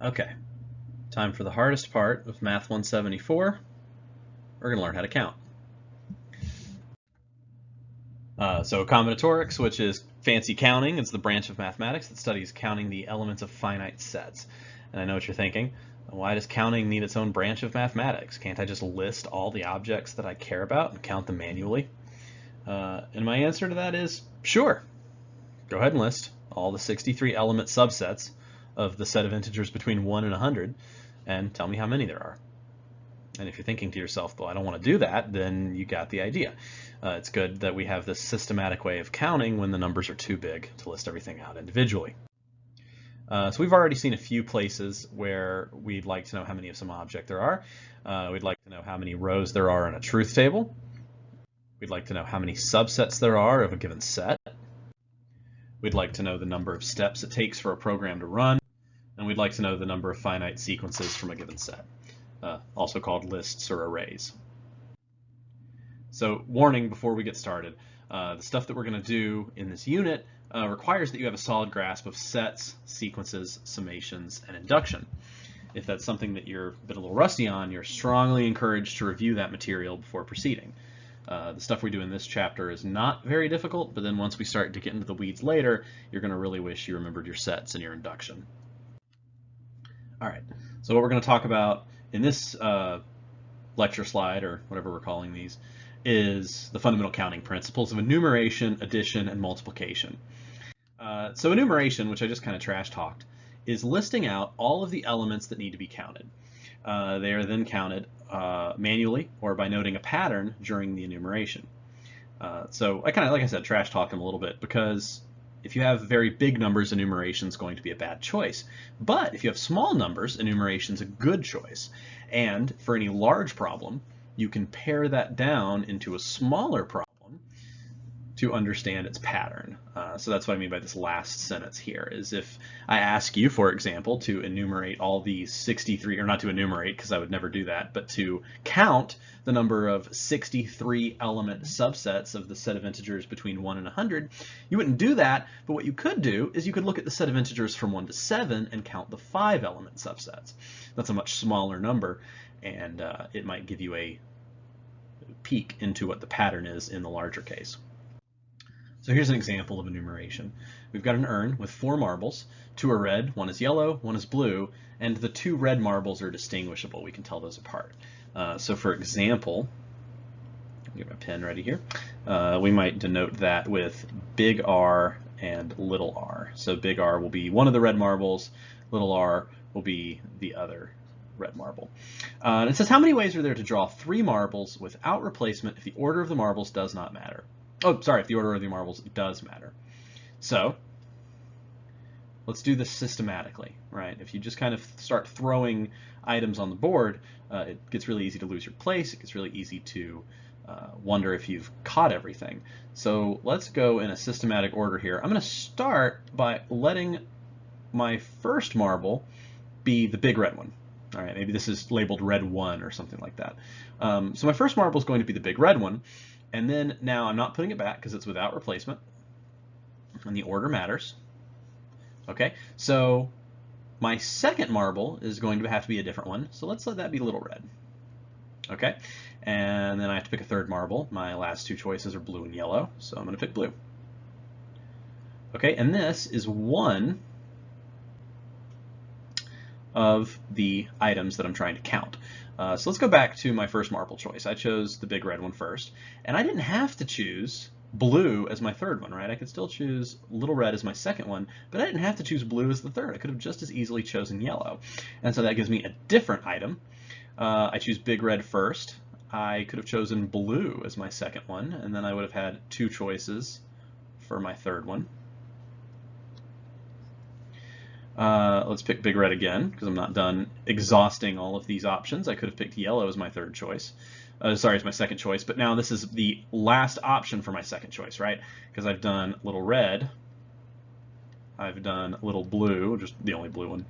Okay, time for the hardest part of Math 174. We're going to learn how to count. Uh, so combinatorics, which is fancy counting, it's the branch of mathematics that studies counting the elements of finite sets. And I know what you're thinking. Why does counting need its own branch of mathematics? Can't I just list all the objects that I care about and count them manually? Uh, and my answer to that is sure. Go ahead and list all the 63 element subsets of the set of integers between 1 and 100 and tell me how many there are. And if you're thinking to yourself, well, I don't want to do that, then you got the idea. Uh, it's good that we have this systematic way of counting when the numbers are too big to list everything out individually. Uh, so we've already seen a few places where we'd like to know how many of some object there are. Uh, we'd like to know how many rows there are in a truth table. We'd like to know how many subsets there are of a given set. We'd like to know the number of steps it takes for a program to run. We'd like to know the number of finite sequences from a given set, uh, also called lists or arrays. So warning before we get started, uh, the stuff that we're going to do in this unit uh, requires that you have a solid grasp of sets, sequences, summations, and induction. If that's something that you're a bit a little rusty on, you're strongly encouraged to review that material before proceeding. Uh, the stuff we do in this chapter is not very difficult, but then once we start to get into the weeds later, you're going to really wish you remembered your sets and your induction. All right, so what we're going to talk about in this uh, lecture slide, or whatever we're calling these, is the fundamental counting principles of enumeration, addition, and multiplication. Uh, so enumeration, which I just kind of trash talked, is listing out all of the elements that need to be counted. Uh, they are then counted uh, manually or by noting a pattern during the enumeration. Uh, so I kind of, like I said, trash talk them a little bit because if you have very big numbers, enumeration is going to be a bad choice. But if you have small numbers, enumeration is a good choice. And for any large problem, you can pare that down into a smaller problem to understand its pattern. Uh, so that's what I mean by this last sentence here, is if I ask you, for example, to enumerate all these 63, or not to enumerate because I would never do that, but to count the number of 63 element subsets of the set of integers between 1 and 100, you wouldn't do that, but what you could do is you could look at the set of integers from 1 to 7 and count the 5 element subsets. That's a much smaller number, and uh, it might give you a peek into what the pattern is in the larger case. So here's an example of enumeration. We've got an urn with four marbles. Two are red, one is yellow, one is blue, and the two red marbles are distinguishable. We can tell those apart. Uh, so for example, get my pen ready here, uh, we might denote that with big R and little r. So big R will be one of the red marbles, little r will be the other red marble. Uh, it says, how many ways are there to draw three marbles without replacement if the order of the marbles does not matter? Oh, sorry, the order of the marbles does matter. So let's do this systematically, right? If you just kind of start throwing items on the board, uh, it gets really easy to lose your place. It gets really easy to uh, wonder if you've caught everything. So let's go in a systematic order here. I'm going to start by letting my first marble be the big red one. All right, maybe this is labeled red one or something like that. Um, so my first marble is going to be the big red one. And then now I'm not putting it back because it's without replacement. And the order matters. Okay, so my second marble is going to have to be a different one. So let's let that be little red. Okay, and then I have to pick a third marble. My last two choices are blue and yellow, so I'm going to pick blue. Okay, and this is one of the items that I'm trying to count. Uh, so let's go back to my first marble choice. I chose the big red one first, and I didn't have to choose blue as my third one, right? I could still choose little red as my second one, but I didn't have to choose blue as the third. I could have just as easily chosen yellow. And so that gives me a different item. Uh, I choose big red first. I could have chosen blue as my second one, and then I would have had two choices for my third one. Uh, let's pick big red again because I'm not done exhausting all of these options. I could have picked yellow as my third choice. Uh, sorry, it's my second choice, but now this is the last option for my second choice, right? Because I've done little red, I've done little blue, just the only blue one,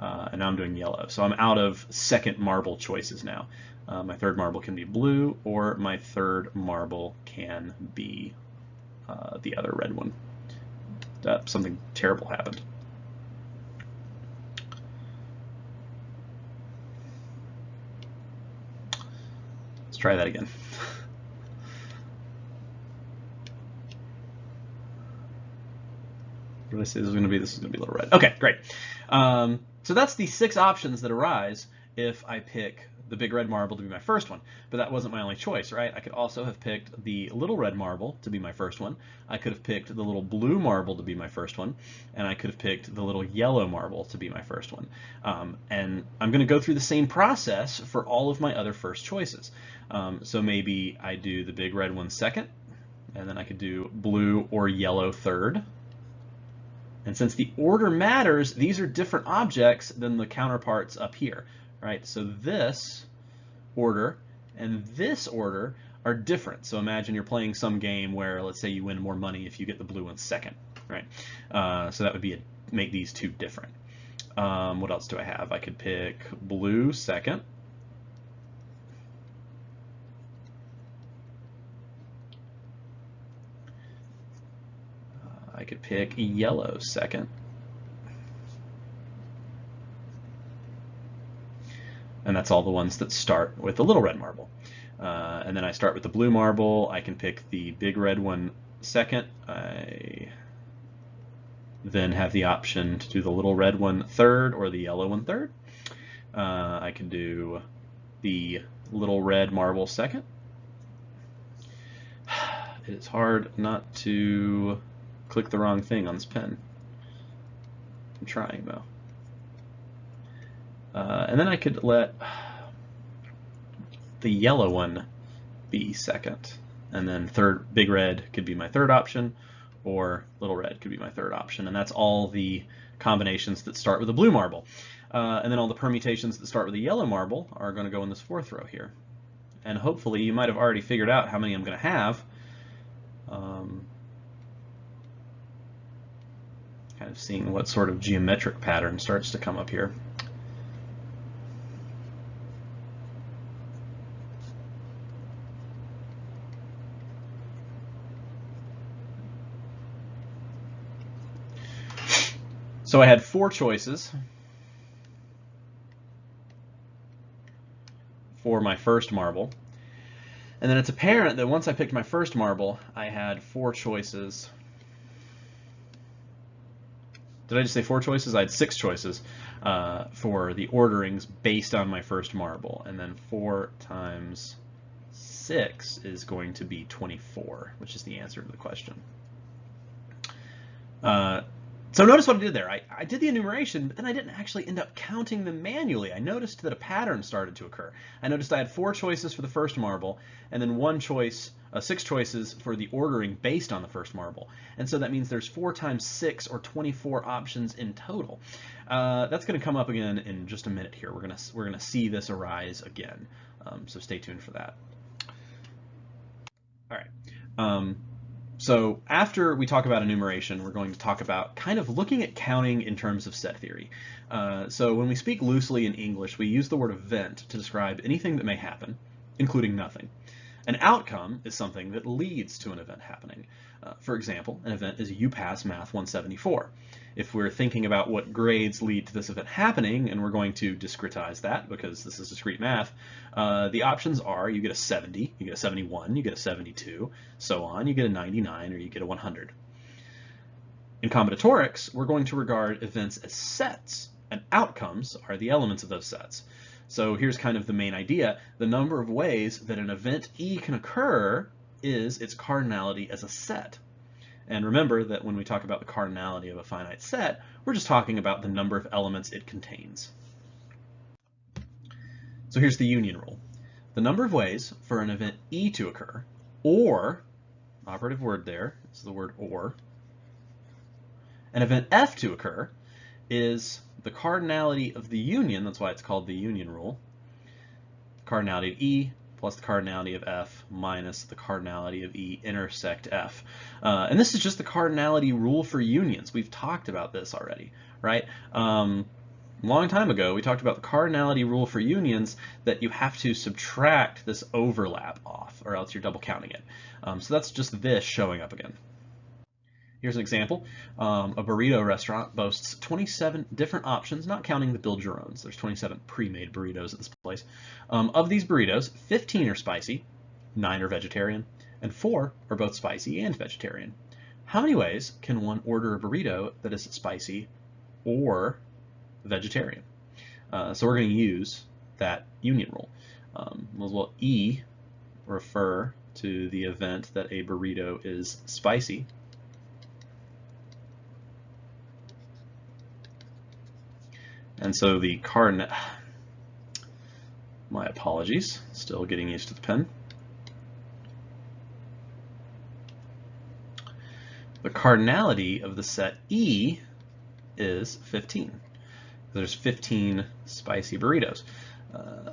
uh, and now I'm doing yellow. So I'm out of second marble choices now. Uh, my third marble can be blue, or my third marble can be uh, the other red one. something terrible happened. Try that again. What did I say this is going to be? This is going to be a little red. Okay, great. Um, so that's the six options that arise if I pick the big red marble to be my first one. But that wasn't my only choice, right? I could also have picked the little red marble to be my first one. I could have picked the little blue marble to be my first one. And I could have picked the little yellow marble to be my first one. Um, and I'm going to go through the same process for all of my other first choices. Um, so maybe I do the big red one second, and then I could do blue or yellow third. And since the order matters, these are different objects than the counterparts up here right? So this order and this order are different. So imagine you're playing some game where, let's say, you win more money if you get the blue one second, right? Uh, so that would be a, make these two different. Um, what else do I have? I could pick blue second. Uh, I could pick yellow second. And that's all the ones that start with the little red marble. Uh, and then I start with the blue marble. I can pick the big red one second. I then have the option to do the little red one third or the yellow one third. Uh, I can do the little red marble second. It's hard not to click the wrong thing on this pen. I'm trying though. Uh, and then I could let the yellow one be second. And then third, big red could be my third option, or little red could be my third option. And that's all the combinations that start with a blue marble. Uh, and then all the permutations that start with a yellow marble are going to go in this fourth row here. And hopefully you might have already figured out how many I'm going to have. Um, kind of seeing what sort of geometric pattern starts to come up here. So I had four choices for my first marble. And then it's apparent that once I picked my first marble, I had four choices. Did I just say four choices? I had six choices uh, for the orderings based on my first marble. And then four times six is going to be 24, which is the answer to the question. Uh, so notice what I did there. I, I did the enumeration, but then I didn't actually end up counting them manually. I noticed that a pattern started to occur. I noticed I had four choices for the first marble, and then one choice, uh, six choices for the ordering based on the first marble. And so that means there's four times six, or 24 options in total. Uh, that's going to come up again in just a minute here. We're going to we're to see this arise again. Um, so stay tuned for that. All right. Um, so after we talk about enumeration, we're going to talk about kind of looking at counting in terms of set theory. Uh, so when we speak loosely in English, we use the word event to describe anything that may happen, including nothing. An outcome is something that leads to an event happening. Uh, for example, an event is you pass Math 174. If we're thinking about what grades lead to this event happening, and we're going to discretize that because this is discrete math, uh, the options are you get a 70, you get a 71, you get a 72, so on, you get a 99, or you get a 100. In combinatorics, we're going to regard events as sets, and outcomes are the elements of those sets. So here's kind of the main idea. The number of ways that an event E can occur is its cardinality as a set. And remember that when we talk about the cardinality of a finite set, we're just talking about the number of elements it contains. So here's the union rule. The number of ways for an event E to occur, or, operative word there, is the word or, an event F to occur is the cardinality of the union, that's why it's called the union rule, cardinality of E plus the cardinality of F minus the cardinality of E intersect F. Uh, and this is just the cardinality rule for unions. We've talked about this already, right? Um, long time ago, we talked about the cardinality rule for unions that you have to subtract this overlap off or else you're double counting it. Um, so that's just this showing up again. Here's an example. Um, a burrito restaurant boasts 27 different options, not counting the build your owns. There's 27 pre-made burritos at this place. Um, of these burritos, 15 are spicy, 9 are vegetarian, and 4 are both spicy and vegetarian. How many ways can one order a burrito that is spicy or vegetarian? Uh, so we're going to use that union rule. Um, well, E refer to the event that a burrito is spicy. And so the cardinal, my apologies, still getting used to the pen. The cardinality of the set E is 15. There's 15 spicy burritos. Uh,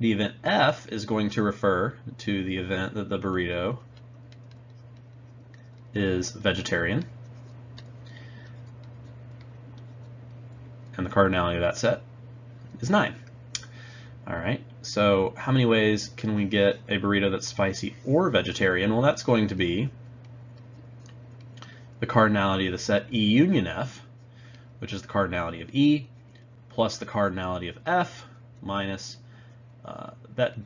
the event F is going to refer to the event that the burrito is vegetarian. And the cardinality of that set is 9. All right, so how many ways can we get a burrito that's spicy or vegetarian? Well, that's going to be the cardinality of the set E union F, which is the cardinality of E, plus the cardinality of F minus uh, that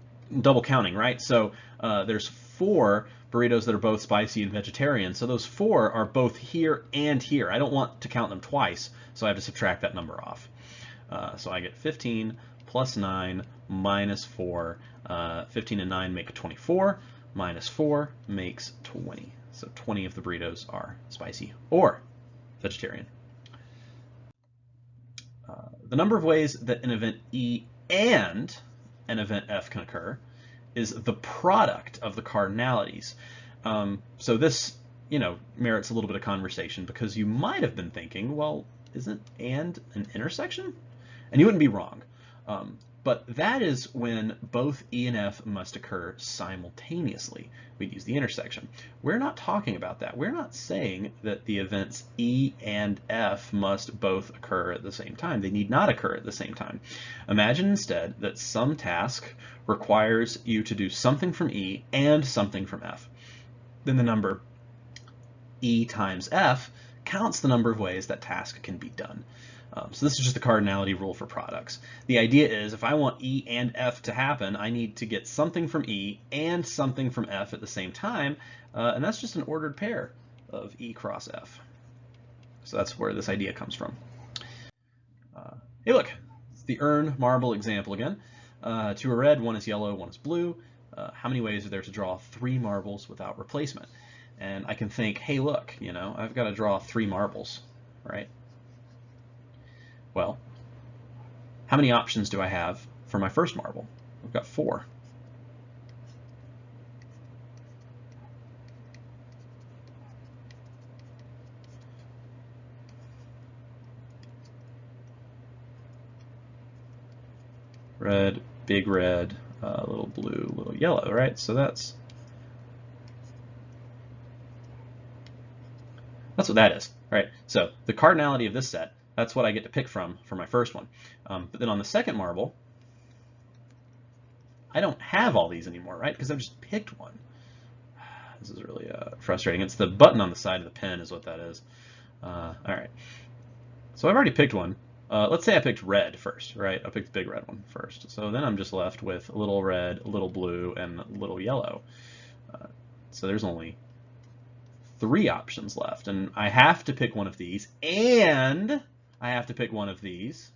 double counting, right? So uh, there's four burritos that are both spicy and vegetarian. So those four are both here and here. I don't want to count them twice, so I have to subtract that number off. Uh, so I get 15 plus 9 minus 4. Uh, 15 and 9 make 24. Minus 4 makes 20. So 20 of the burritos are spicy or vegetarian. Uh, the number of ways that an event E and an event F can occur is the product of the cardinalities. Um, so this, you know, merits a little bit of conversation because you might have been thinking, well, isn't and an intersection? And you wouldn't be wrong. Um, but that is when both E and F must occur simultaneously. We'd use the intersection. We're not talking about that. We're not saying that the events E and F must both occur at the same time. They need not occur at the same time. Imagine instead that some task requires you to do something from E and something from F. Then the number E times F counts the number of ways that task can be done. Um, so this is just the cardinality rule for products. The idea is if I want E and F to happen, I need to get something from E and something from F at the same time, uh, and that's just an ordered pair of E cross F. So that's where this idea comes from. Uh, hey look, it's the urn marble example again. Uh, two are red, one is yellow, one is blue. Uh, how many ways are there to draw three marbles without replacement? And I can think, hey look, you know, I've got to draw three marbles, right? Well, how many options do I have for my first marble? I've got four. Red, big red, uh, little blue, little yellow, right? So that's that's what that is, right? So the cardinality of this set that's what I get to pick from for my first one. Um, but then on the second marble, I don't have all these anymore, right? Because I've just picked one. This is really uh, frustrating. It's the button on the side of the pen is what that is. Uh, all right. So I've already picked one. Uh, let's say I picked red first, right? I picked the big red one first. So then I'm just left with a little red, a little blue, and a little yellow. Uh, so there's only three options left. And I have to pick one of these, and I have to pick one of these.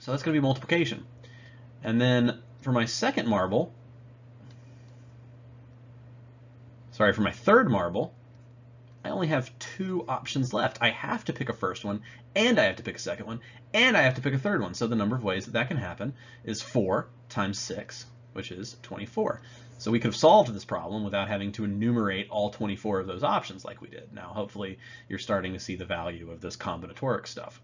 So that's going to be multiplication. And then for my second marble, sorry, for my third marble, I only have two options left. I have to pick a first one, and I have to pick a second one, and I have to pick a third one. So the number of ways that that can happen is 4 times 6, which is 24. So we could have solved this problem without having to enumerate all 24 of those options like we did. Now, hopefully, you're starting to see the value of this combinatoric stuff.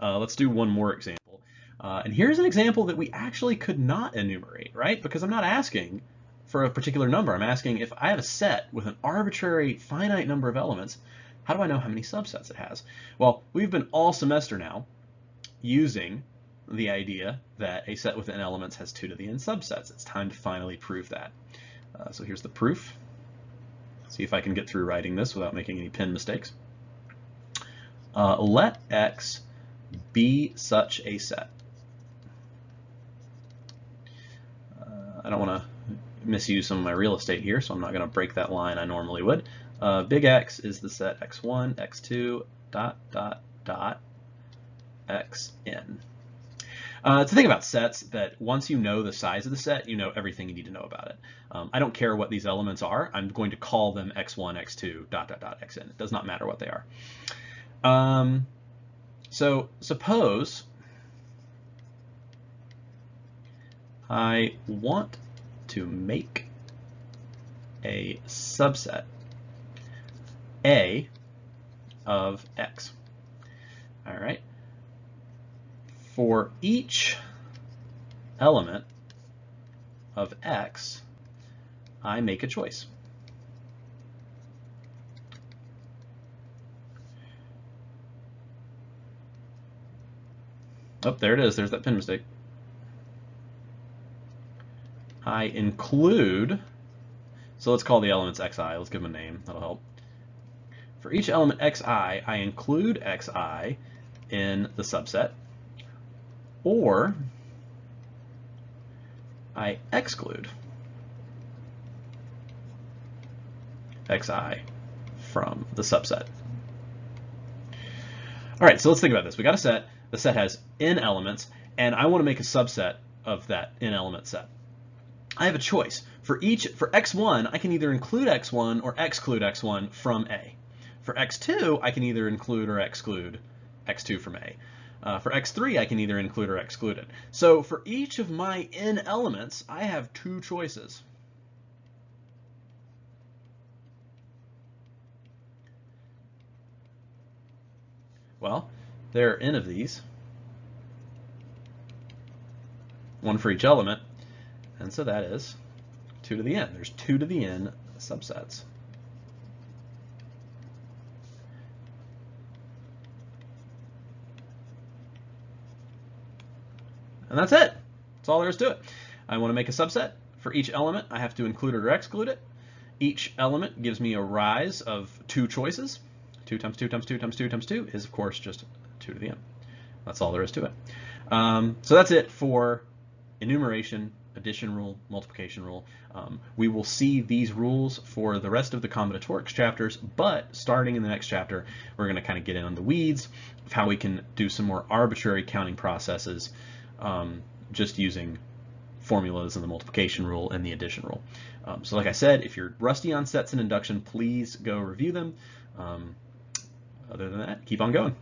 Uh, let's do one more example. Uh, and here's an example that we actually could not enumerate, right? Because I'm not asking for a particular number. I'm asking if I have a set with an arbitrary finite number of elements, how do I know how many subsets it has? Well, we've been all semester now using the idea that a set with n elements has 2 to the n subsets. It's time to finally prove that. Uh, so here's the proof. See if I can get through writing this without making any pen mistakes. Uh, let X be such a set. Uh, I don't want to misuse some of my real estate here, so I'm not going to break that line I normally would. Uh, big X is the set x1, x2, dot, dot, dot, xn. Uh, it's the thing about sets that once you know the size of the set, you know everything you need to know about it. Um, I don't care what these elements are. I'm going to call them x1, x2, dot, dot, dot, xn. It does not matter what they are. Um, so suppose I want to make a subset A of X. All right. For each element of X, I make a choice. Oh, there it is. There's that pen mistake. I include, so let's call the elements xi, let's give them a name, that'll help. For each element xi, I include xi in the subset, or I exclude xi from the subset. All right, so let's think about this. We got a set. The set has n elements, and I want to make a subset of that n element set. I have a choice. For each, for x1, I can either include x1 or exclude x1 from A. For x2, I can either include or exclude x2 from A. Uh, for x3, I can either include or exclude it. So for each of my n elements, I have two choices. Well, there are n of these, one for each element, and so that is 2 to the n. There's 2 to the n subsets. And that's it. That's all there is to it. I want to make a subset. For each element, I have to include it or exclude it. Each element gives me a rise of two choices. 2 times 2 times 2 times 2 times 2 is, of course, just 2 to the n. That's all there is to it. Um, so that's it for enumeration addition rule, multiplication rule. Um, we will see these rules for the rest of the combinatorics chapters, but starting in the next chapter, we're going to kind of get in on the weeds of how we can do some more arbitrary counting processes um, just using formulas and the multiplication rule and the addition rule. Um, so like I said, if you're rusty on sets and induction, please go review them. Um, other than that, keep on going.